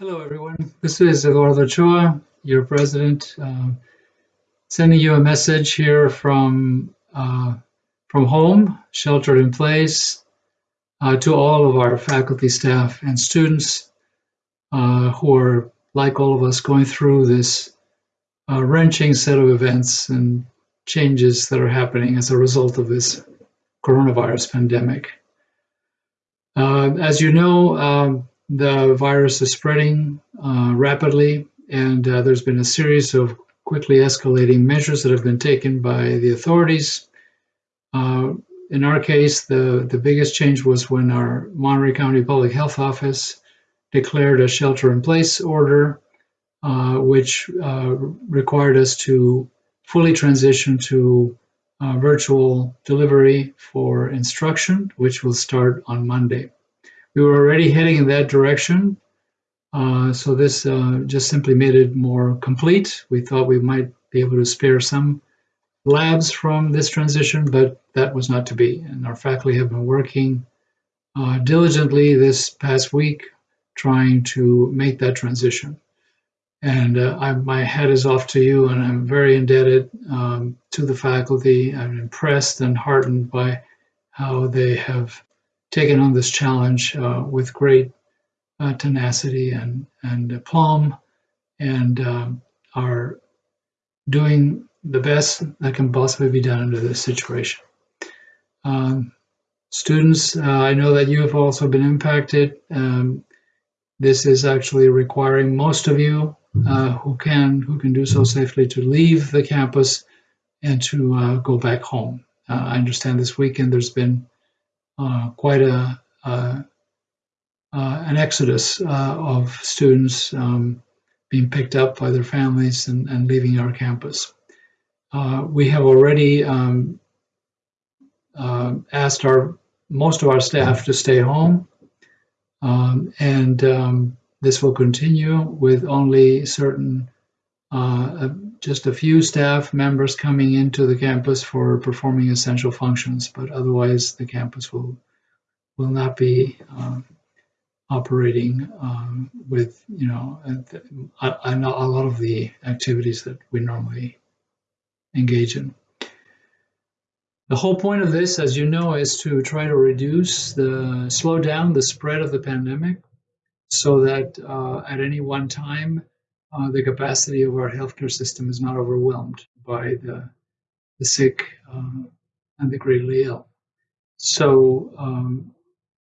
Hello, everyone. This is Eduardo Ochoa, your president, uh, sending you a message here from uh, from home, sheltered in place, uh, to all of our faculty, staff, and students uh, who are, like all of us, going through this uh, wrenching set of events and changes that are happening as a result of this coronavirus pandemic. Uh, as you know, um, the virus is spreading uh, rapidly, and uh, there's been a series of quickly escalating measures that have been taken by the authorities. Uh, in our case, the, the biggest change was when our Monterey County Public Health Office declared a shelter in place order, uh, which uh, required us to fully transition to uh, virtual delivery for instruction, which will start on Monday. We were already heading in that direction, uh, so this uh, just simply made it more complete. We thought we might be able to spare some labs from this transition, but that was not to be. And our faculty have been working uh, diligently this past week trying to make that transition. And uh, I, my hat is off to you, and I'm very indebted um, to the faculty. I'm impressed and heartened by how they have taken on this challenge uh, with great uh, tenacity and, and aplomb and um, are doing the best that can possibly be done under this situation. Um, students, uh, I know that you have also been impacted. Um, this is actually requiring most of you uh, who can who can do so safely to leave the campus and to uh, go back home. Uh, I understand this weekend there's been quite a, uh, an exodus uh, of students um, being picked up by their families and, and leaving our campus. we have already um, asked our most of our staff to stay home, um, and um, this will continue with only certain uh, just a few staff members coming into the campus for performing essential functions, but otherwise the campus will will not be um, operating um, with you know a, a, a lot of the activities that we normally engage in. The whole point of this, as you know, is to try to reduce the slow down the spread of the pandemic so that uh, at any one time uh, the capacity of our healthcare system is not overwhelmed by the, the sick uh, and the greatly ill. So um,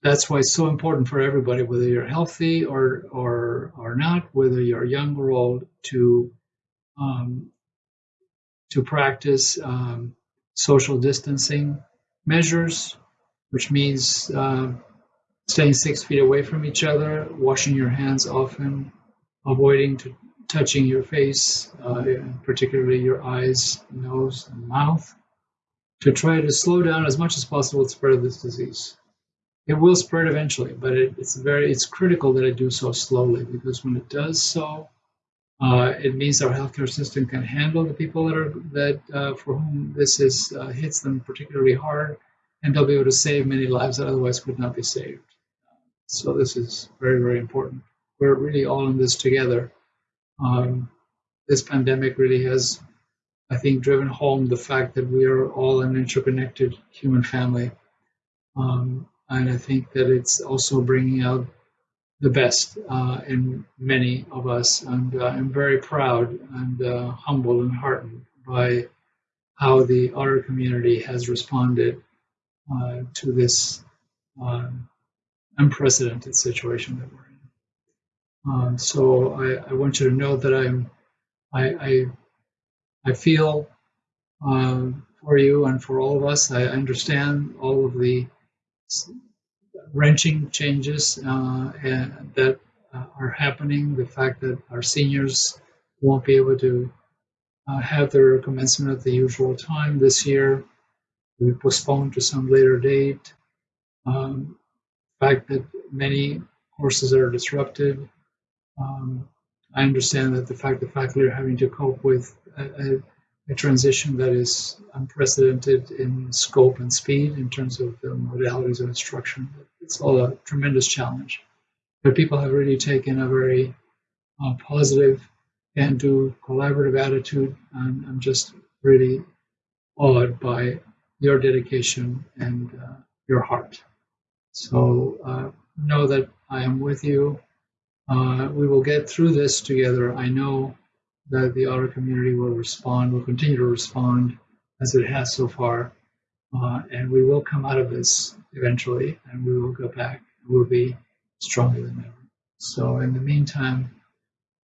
that's why it's so important for everybody, whether you're healthy or or or not, whether you're young or old, to um, to practice um, social distancing measures, which means uh, staying six feet away from each other, washing your hands often, avoiding to touching your face, uh, particularly your eyes, nose, and mouth, to try to slow down as much as possible the spread of this disease. It will spread eventually, but it, it's very it's critical that it do so slowly because when it does so, uh, it means our healthcare system can handle the people that are that uh, for whom this is uh, hits them particularly hard, and they'll be able to save many lives that otherwise could not be saved. So this is very very important. We're really all in this together um, this pandemic really has, I think, driven home the fact that we are all an interconnected human family. Um, and I think that it's also bringing out the best uh, in many of us. And uh, I'm very proud and uh, humbled and heartened by how the otter community has responded uh, to this um, unprecedented situation that we're in. Um, so I, I, want you to know that I'm, I, I, I feel um, for you and for all of us. I understand all of the wrenching changes uh, that uh, are happening. The fact that our seniors won't be able to uh, have their commencement at the usual time this year. We postponed to some later date. Um, the fact that many courses are disrupted. Um, I understand that the fact that faculty are having to cope with a, a, a, transition that is unprecedented in scope and speed in terms of the modalities of instruction, it's all a tremendous challenge. but people have really taken a very uh, positive and do collaborative attitude. And I'm just really awed by your dedication and uh, your heart. So uh, know that I am with you. Uh, we will get through this together. I know that the otter community will respond, will continue to respond as it has so far. Uh, and we will come out of this eventually, and we will go back. We'll be stronger than ever. So, in the meantime,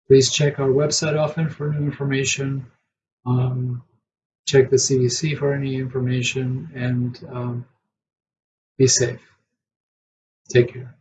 please check our website often for new information. Um, check the CDC for any information, and um, be safe. Take care.